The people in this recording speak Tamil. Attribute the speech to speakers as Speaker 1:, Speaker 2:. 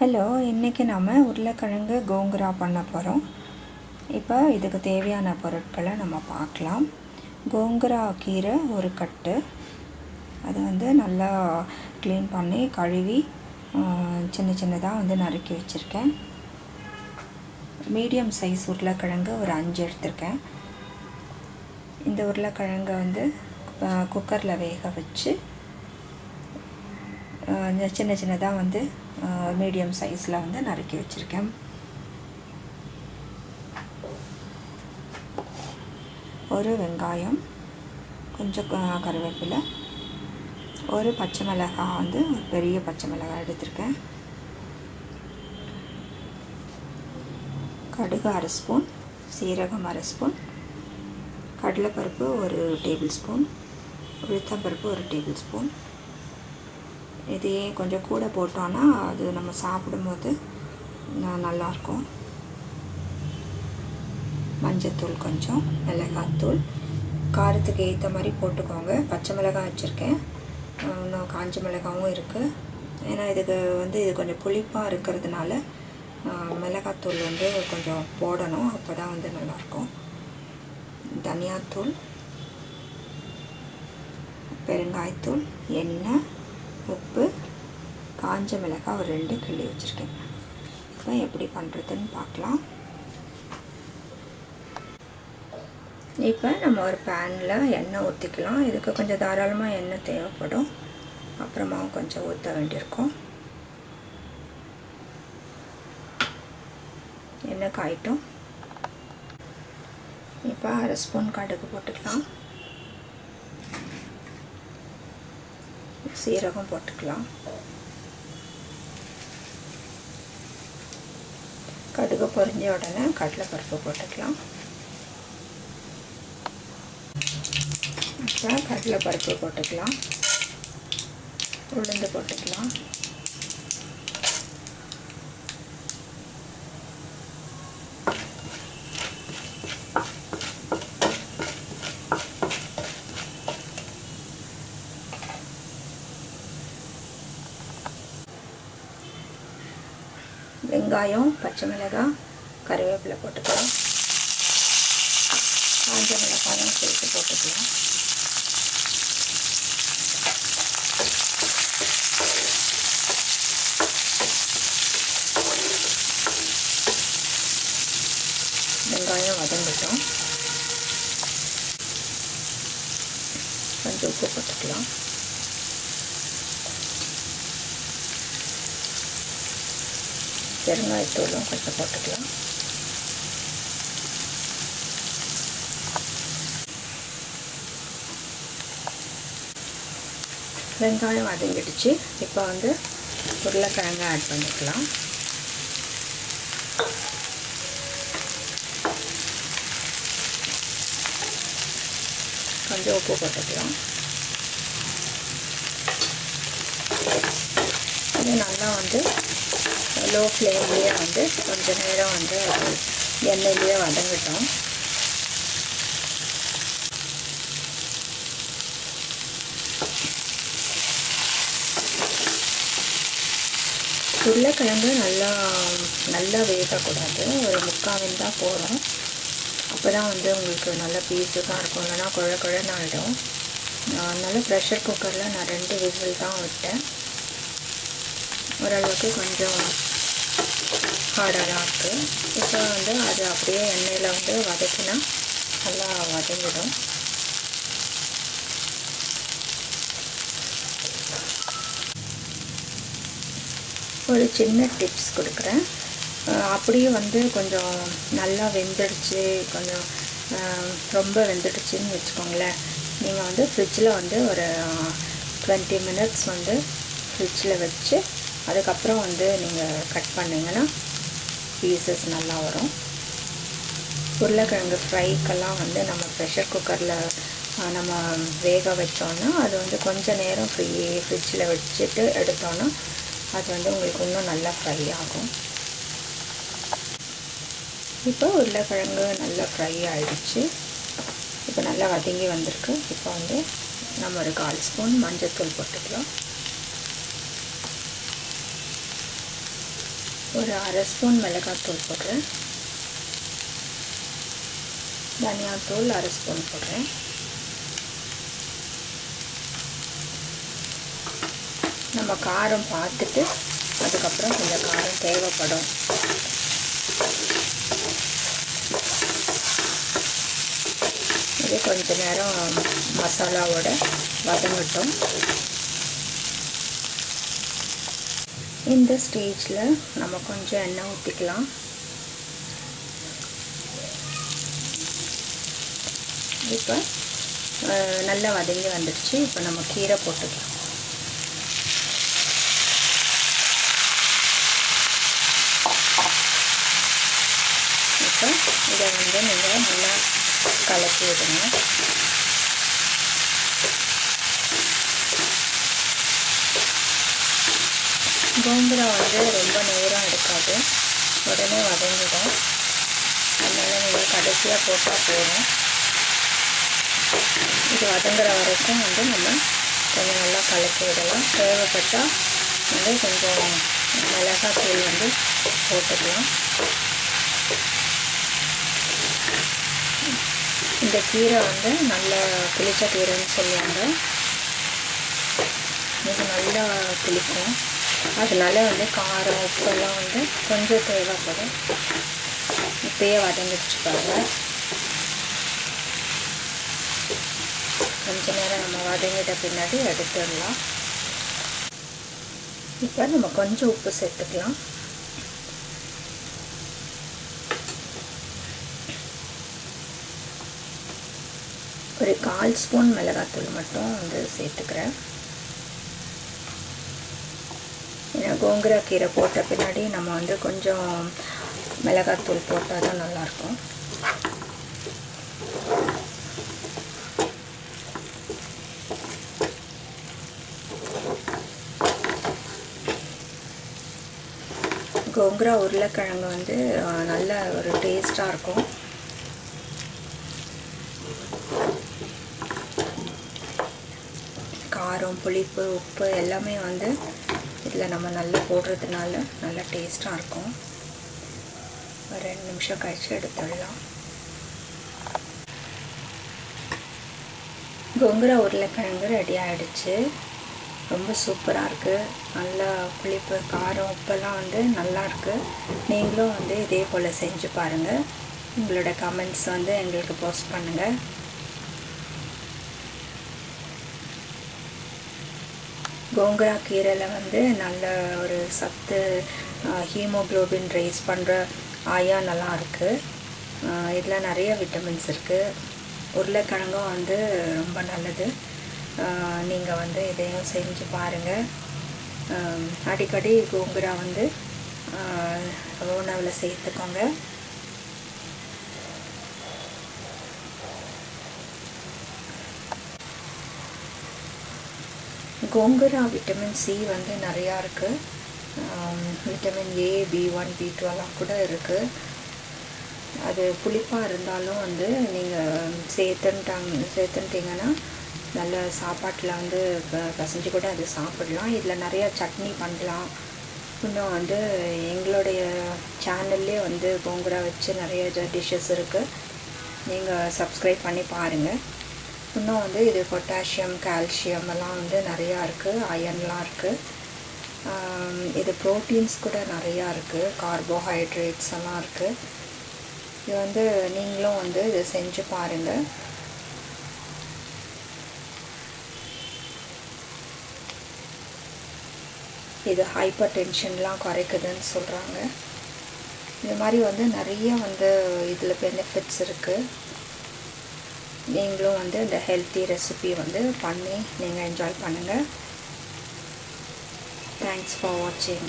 Speaker 1: ஹலோ இன்றைக்கி நாம் உருளைக்கிழங்கு கோங்குரா பண்ண போகிறோம் இப்போ இதுக்கு தேவையான பொருட்களை நம்ம பார்க்கலாம். கோங்குரா கீரை ஒரு கட்டு. அது வந்து நல்லா க்ளீன் பண்ணி கழுவி சின்ன சின்னதாக வந்து நறுக்கி வச்சுருக்கேன். மீடியம் சைஸ் உருளைக்கிழங்கு ஒரு அஞ்சு எடுத்திருக்கேன். இந்த உருளைக்கிழங்கை வந்து குக்கரில் வேக வச்சு சின்ன சின்னதாக வந்து மீடியம் சைஸில் வந்து நறுக்கி வச்சுருக்கேன். ஒரு வெங்காயம் கொஞ்சம் கருவேப்பிலை ஒரு பச்சை மிளகாய் வந்து ஒரு பெரிய பச்சை மிளகாய் எடுத்திருக்கேன். கடுகு அரை ஸ்பூன் சீரகம் அரை ஸ்பூன் கடலைப்பருப்பு ஒரு டேபிள் ஸ்பூன் உளுத்தம்பருப்பு ஒரு டேபிள் ஸ்பூன் இதையே கொஞ்சம் கூட போட்டோன்னா அது நம்ம சாப்பிடும்போது நல்லாயிருக்கும். மஞ்சத்தூள் கொஞ்சம் மிளகாத்தூள். காரத்துக்கு ஏற்ற மாதிரி போட்டுக்கோங்க. பச்சை மிளகாய் வச்சுருக்கேன். இன்னும் காஞ்ச மிளகாவும் இருக்குது ஏன்னா இதுக்கு வந்து இது கொஞ்சம் புளிப்பாக இருக்கிறதுனால மிளகாத்தூள் வந்து கொஞ்சம் போடணும். அப்போ தான் வந்து நல்லாயிருக்கும். தனியாத்தூள் பெருங்காயத்தூள் எண்ணெய் உப்பு காஞ்ச மிளகாய் ஒரு ரெண்டு கிள்ளி வச்சுருக்கேன். இப்போ எப்படி பண்ணுறதுன்னு பார்க்கலாம். இப்போ நம்ம ஒரு பேனில் எண்ணெய் ஊற்றிக்கலாம் இதுக்கு கொஞ்சம் தாராளமாக எண்ணெய் தேவைப்படும். அப்புறமா கொஞ்சம் ஊற்ற வேண்டியிருக்கும். எண்ணெய் காயிட்டும். இப்போ அரை ஸ்பூன் கடுகு போட்டுக்கலாம். சீரகம் போட்டுக்கலாம். கடுகு பொரிஞ்ச உடனே கடலைப்பருப்பு போட்டுக்கலாம். அப்புறம் கடலைப்பருப்பு போட்டுக்கலாம். உளுந்து போட்டுக்கலாம். வெங்காயம் பச்சை மிளகாய் கருவேப்பிலை போட்டுக்கலாம். காஞ்ச மிளகாயும் சேர்த்து போட்டுக்கலாம். வெங்காயம் வதங்கட்டும். கொஞ்சம் உப்பு போட்டுக்கலாம். பெருங்காயத்தூளும் கொஞ்சம் போட்டுக்கலாம். வெங்காயம் வதங்கிடுச்சு. இப்போ வந்து உருளைக்கிழங்கு ஆட் பண்ணிக்கலாம். கொஞ்சம் உப்பு போட்டுக்கலாம். இது நல்லா வந்து லோ ஃப்ளேம்லேயே வந்து கொஞ்ச நேரம் வந்து அது எண்ணெயிலேயே வதங்கட்டும். உருளைக்கிழங்கு நல்லா நல்லா வேகக்கூடாது. ஒரு முக்காவின் தான் போகிறோம் அப்போ தான் வந்து உங்களுக்கு நல்ல பீஸுக்காக இருக்கும். இல்லைனா குழ குழன்னு ஆகிடும் அதனால் ப்ரெஷர் குக்கரில் நான் ரெண்டு விசில் தான் விட்டேன். ஓரளவுக்கு கொஞ்சம் ஹார்டாக தான் இருக்குது இப்போ வந்து அது அப்படியே எண்ணெயில் வந்து வதக்கினா நல்லா வதங்கிடும். ஒரு சின்ன டிப்ஸ் கொடுக்குறேன். அப்படியே வந்து கொஞ்சம் நல்லா வெந்துடுச்சு கொஞ்சம் ரொம்ப வெந்துடுச்சுன்னு வச்சுக்கோங்களேன். நீங்கள் வந்து ஃப்ரிட்ஜில் வந்து ஒரு டுவெண்ட்டி மினிட்ஸ் வந்து ஃப்ரிட்ஜில் வச்சு அதுக்கப்புறம் வந்து நீங்கள் கட் பண்ணிங்கன்னா பீசஸ் நல்லா வரும். உருளைக்கிழங்கு ஃப்ரைக்கெல்லாம் வந்து நம்ம ப்ரெஷர் குக்கரில் நம்ம வேக வச்சோன்னா அது வந்து கொஞ்சம் நேரம் ஃப்ரீ ஃப்ரிட்ஜில் வச்சுட்டு எடுத்தோன்னா அது வந்து உங்களுக்கு இன்னும் நல்லா ஃப்ரை ஆகும். இப்போ உருளைக்கிழங்கு நல்லா ஃப்ரை ஆகிடுச்சு இப்போ நல்லா வதங்கி வந்திருக்கு. இப்போ வந்து நம்ம ஒரு கால் ஸ்பூன் மஞ்சள் தூள் போட்டுக்கலாம். ஒரு அரை ஸ்பூன் மிளகாத்தூள் போடுறேன். தனியாத்தூள் அரை ஸ்பூன் போடுறேன். நம்ம காரம் பார்த்துட்டு அதுக்கப்புறம் கொஞ்சம் காரம் தேவைப்படும். இது கொஞ்ச நேரம் மசாலாவோட வதங்கட்டும். இந்த ஸ்டேஜில் நம்ம கொஞ்சம் எண்ணெய் ஊற்றிக்கலாம் இப்போ நல்லா வதங்கி வந்துடுச்சு. இப்போ நம்ம கீரை போட்டுக்கலாம். இப்போ இதை வந்து நீங்கள் நல்லா கலக்கி விடுங்க கோம்புரா வந்து ரொம்ப நேரம் இருக்காது உடனே வதங்கிடும். அதனால் நீங்கள் கடைசியாக போட்டால் போகிறோம் இது வதங்குற வரைக்கும் வந்து நம்ம கொஞ்சம் நல்லா கலக்கி விடலாம். தேவைப்பட்டால் வந்து கொஞ்சம் மிளகாத்தூள் வந்து போட்டுக்கலாம். இந்த கீரை வந்து நல்ல புளிச்ச கீரைன்னு சொல்லுவாங்க. இது நல்லா புளிக்கும். அதனால வந்து காரம் உப்பெல்லாம் வந்து கொஞ்சம் தேவைப்படும். இப்பயே வதங்கிடுச்சு பாருங்கள் கொஞ்ச நேரம் நம்ம வதங்கிட்ட பின்னாடி எடுத்துடலாம். இப்போ நம்ம கொஞ்சம் உப்பு சேர்த்துக்கலாம். ஒரு கால் ஸ்பூன் மிளகாத்தூள் மட்டும் வந்து சேர்த்துக்கிறேன் ஏன்னா கோங்குரா கீரை போட்ட பின்னாடி நம்ம வந்து கொஞ்சம் மிளகாத்தூள் போட்டால் தான் நல்லாயிருக்கும். கோங்குரா உருளைக்கிழங்கு வந்து நல்ல ஒரு டேஸ்ட்டாக இருக்கும். காரம் புளிப்பு உப்பு எல்லாமே வந்து இதில் நம்ம நல்லா போடுறதுனால நல்லா டேஸ்ட்டாக இருக்கும். ஒரு ரெண்டு நிமிஷம் கழித்து எடுத்துடலாம். கொங்குரா உருளைக்கிழங்கு ரெடி ஆகிடுச்சு ரொம்ப சூப்பராக இருக்குது நல்லா புளிப்பு காரம் உப்பெல்லாம் வந்து நல்லாயிருக்கு நீங்களும் வந்து இதே போல் செஞ்சு பாருங்கள் உங்களோட கமெண்ட்ஸ் வந்து எங்களுக்கு போஸ்ட் பண்ணுங்கள் கோங்கரா கீரையில் வந்து நல்ல ஒரு சத்து ஹீமோக்ளோபின் ரைஸ் பண்ணுற ஆயா நல்லா இருக்குது இதில் நிறைய விட்டமின்ஸ் இருக்குது உருளைக்கிழங்கும் வந்து ரொம்ப நல்லது. நீங்கள் வந்து இதையும் செஞ்சு பாருங்கள் அடிக்கடி கோங்குரா வந்து உணவில் சேர்த்துக்கோங்க. கொங்குரா விட்டமின் சி வந்து நிறையா இருக்குது vitamin A B one B டுவெல்லாம் கூட இருக்குது அது புளிப்பாக இருந்தாலும் வந்து நீங்கள் சேர்த்துட்டாங்க சேர்த்துன்ட்டிங்கன்னா நல்ல சாப்பாட்டில் வந்து பசஞ்சு கூட அது சாப்பிடலாம். இதில் நிறையா சட்னி பண்ணலாம். இன்னும் வந்து எங்களுடைய சேனல்லே வந்து கோங்குரா வச்சு நிறைய டிஷ்ஷஸ் இருக்குது நீங்கள் சப்ஸ்கிரைப் பண்ணி பாருங்கள் இன்னும் வந்து இது பொட்டாசியம் கால்சியம் எல்லாம் வந்து நிறையா இருக்குது அயன்லாம் இருக்குது இது ப்ரோட்டீன்ஸ் கூட நிறையா இருக்குது கார்போஹைட்ரேட்ஸ் எல்லாம் இருக்குது இது வந்து நீங்களும் வந்து இதை செஞ்சு பாருங்கள் இது ஹைப்பர் டென்ஷன்லாம் குறைக்குதுன்னு சொல்கிறாங்க இது மாதிரி வந்து நிறைய வந்து இதில் பெனிஃபிட்ஸ் இருக்குது நீங்களும் வந்து இந்த ஹெல்த்தி ரெசிபி வந்து பண்ணி நீங்கள் என்ஜாய் பண்ணுங்கள் தேங்க்ஸ் ஃபார் வாட்சிங்